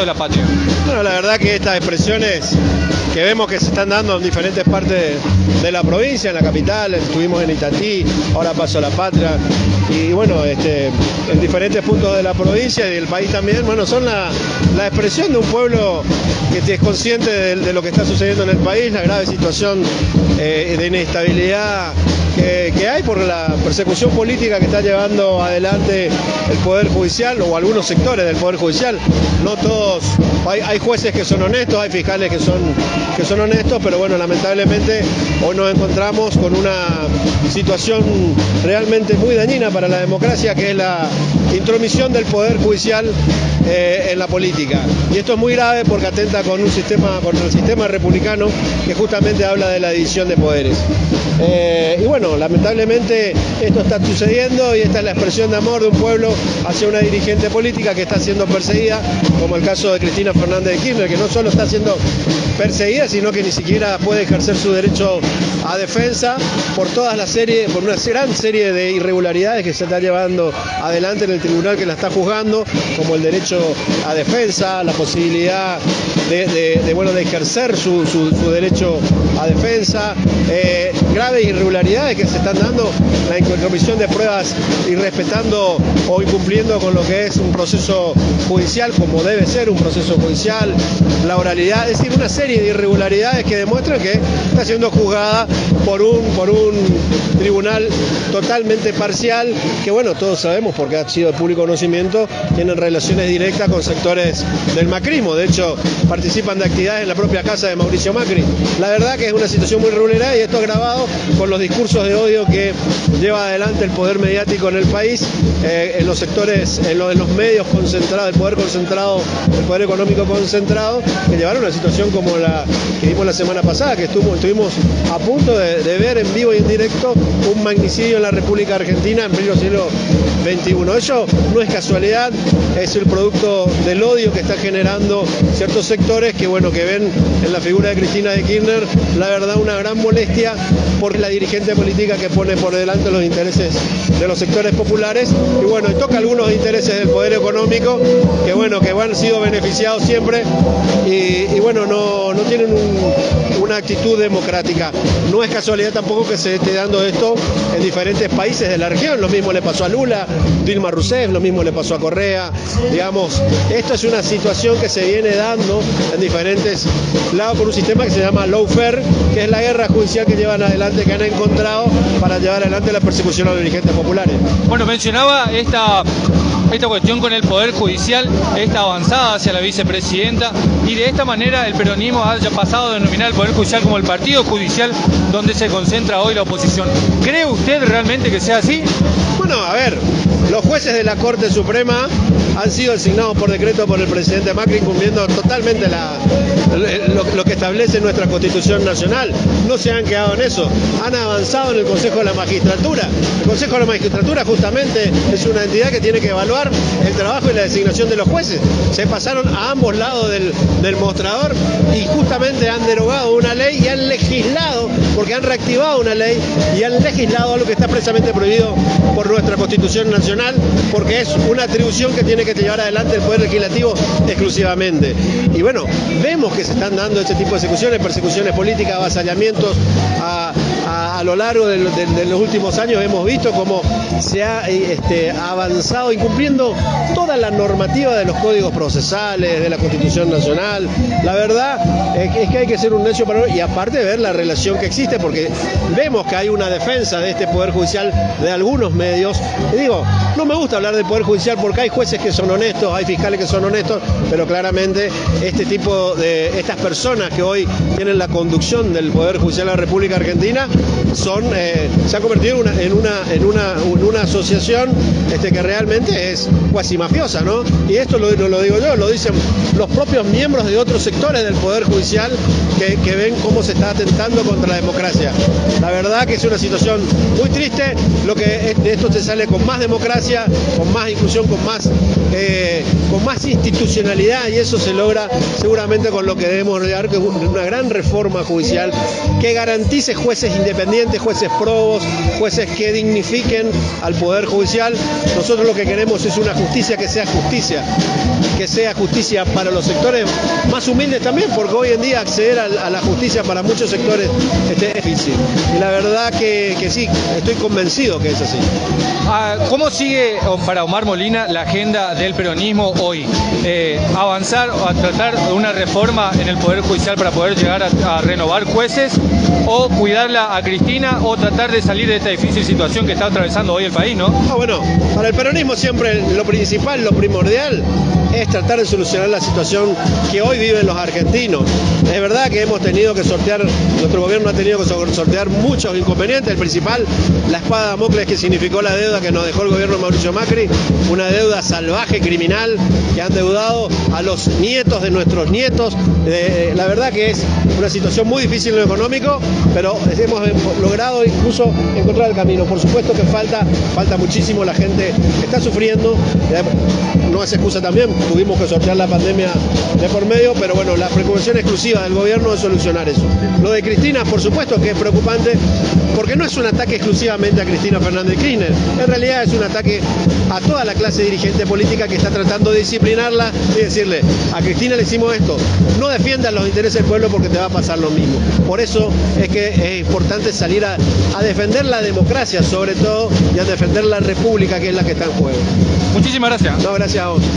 de la patria. Bueno, la verdad que estas expresiones que vemos que se están dando en diferentes partes de la provincia, en la capital, estuvimos en Itatí, ahora paso a la patria, y bueno, este, en diferentes puntos de la provincia y del país también, bueno, son la, expresión de un pueblo que es consciente de, lo que está sucediendo en el país, la grave situación eh, de inestabilidad que, hay por la persecución política que está llevando adelante el Poder Judicial o algunos sectores del Poder Judicial. No hay, jueces que son honestos, hay fiscales que son, que son honestos, pero bueno, lamentablemente hoy nos encontramos con una situación realmente muy dañina para la democracia, que es la intromisión del Poder Judicial eh, en la política. Y esto es muy grave porque atenta con un sistema, contra el sistema republicano que justamente habla de la división de poderes. Eh, y bueno, lamentablemente esto está sucediendo y esta es la expresión de amor de un pueblo hacia una dirigente política que está siendo perseguida, como el caso de Cristina Fernández de Kirchner, que no solo está siendo perseguida, sino que ni siquiera puede ejercer su derecho a defensa por toda la serie, por una gran serie de irregularidades que se está llevando adelante en el tribunal que la está juzgando, como el derecho a defensa, la posibilidad de, bueno, de ejercer su, derecho a defensa, eh, graves irregularidades que se están dando, la intromisión de pruebas y respetando o incumpliendo con lo que es un proceso judicial, como debe ser un proceso judicial, la oralidad, es decir, una serie de irregularidades que demuestran que está siendo juzgada por un, por un tribunal totalmente parcial, que bueno, todos sabemos porque ha sido de público conocimiento, tienen relaciones directas con sectores del macrismo, de hecho participan de actividades en la propia casa de Mauricio Macri. La verdad que es una situación muy regular y esto agravado con los discursos de odio que lleva adelante el poder mediático en el país, eh, en los sectores, en, los medios concentrados, el poder concentrado, el poder económico concentrado, que llevaron a una situación como la que vimos la semana pasada, que estuvimos a punto de, ver en vivo y en directo un magnicidio en la República Argentina en pleno siglo XXI. Eso no es casualidad, es el producto del odio que está generando ciertos sectores que bueno que ven en la figura de Cristina de Kirchner la verdad una gran molestia por la dirigente política que pone por delante los intereses de los sectores populares y bueno, toca algunos intereses del poder económico que bueno, que han sido beneficiados siempre y, bueno, no, no tienen una actitud democrática. No es casualidad tampoco que se esté dando esto en diferentes países de la región, lo mismo le pasó a Lula, Dilma Rousseff, lo mismo le pasó a Correa, digamos, esto es una situación que se viene dando en diferentes lados por un sistema que se llama lawfare, que es la guerra judicial que llevan adelante, que han encontrado para llevar adelante la persecución a los dirigentes populares. Bueno, mencionaba esta esta cuestión con el Poder Judicial, esta avanzada hacia la vicepresidenta y de esta manera el peronismo haya pasado a denominar el Poder Judicial como el partido judicial donde se concentra hoy la oposición. ¿Cree usted realmente que sea así? Bueno, a ver, los jueces de la Corte Suprema han sido designados por decreto por el presidente Macri cumpliendo totalmente lo, que establece nuestra Constitución Nacional. No se han quedado en eso, han avanzado en el Consejo de la Magistratura. El Consejo de la Magistratura justamente es una entidad que tiene que evaluar el trabajo y la designación de los jueces. Se pasaron a ambos lados del, mostrador y justamente han derogado una ley y han legislado, porque han reactivado una ley y han legislado algo que está expresamente prohibido por nuestra Constitución Nacional, porque es una atribución que tiene que llevar adelante el Poder Legislativo exclusivamente. Y bueno, vemos que se están dando este tipo de ejecuciones, persecuciones políticas, avasallamientos a, lo largo de, los últimos años. Hemos visto cómo se ha este, avanzado incumpliendo toda la normativa de los códigos procesales, de la Constitución Nacional. La verdad es que hay que ser un necio para y aparte ver la relación que existe, porque vemos que hay una defensa de este Poder Judicial de algunos medios. Y digo, no me gusta hablar del Poder Judicial porque hay jueces que son honestos, hay fiscales que son honestos, pero claramente este tipo de, estas personas que hoy tienen la conducción del Poder Judicial de la República Argentina son, eh, se han convertido en una, en una, en una, asociación este, que realmente es cuasi mafiosa, ¿no? Y esto lo, lo, digo yo, lo dicen los propios miembros de otros sectores del Poder Judicial que, que ven cómo se está atentando contra la democracia. La verdad que es una situación muy triste, lo que de esto se sale con más democracia, con más inclusión, con más eh, con más institucionalidad y eso se logra seguramente con lo que debemos lograr, que es una gran reforma judicial que garantice jueces independientes, jueces probos, jueces que dignifiquen al Poder Judicial. Nosotros lo que queremos es una justicia que sea justicia, que sea justicia para los sectores más humildes también, porque hoy en día acceder a, la justicia para muchos sectores este, es difícil. Y la verdad que, sí, estoy convencido que es así. Ah, ¿Cómo sigue para Omar Molina la agenda del peronismo hoy? Eh, ¿Avanzar o tratar una reforma en el Poder Judicial para poder llegar a, renovar jueces? ¿O cuidarla Cristina o tratar de salir de esta difícil situación que está atravesando hoy el país, no? Ah, bueno, para el peronismo siempre lo principal, lo primordial es tratar de solucionar la situación que hoy viven los argentinos. Es verdad que hemos tenido que sortear, nuestro gobierno ha tenido que sortear muchos inconvenientes, el principal, la espada de Damocles que significó la deuda que nos dejó el gobierno de Mauricio Macri, una deuda salvaje, criminal, que han deudado a los nietos de nuestros nietos. Eh, la verdad que es una situación muy difícil en lo económico, pero hemos logrado incluso encontrar el camino. Por supuesto que falta, falta muchísimo, la gente está sufriendo, no es excusa también, tuvimos que sortear la pandemia de por medio, pero bueno, la preocupación exclusiva del gobierno es solucionar eso. Lo de Cristina, por supuesto que es preocupante, porque no es un ataque exclusivamente a Cristina Fernández Kirchner, en realidad es un ataque a toda la clase dirigente política que está tratando de disciplinarla y decirle, a Cristina le hicimos esto, no defiendas los intereses del pueblo porque te va a pasar lo mismo. Por eso es que es importante salir a, a defender la democracia sobre todo y a defender la república que es la que está en juego. Muchísimas gracias. No, gracias a vos.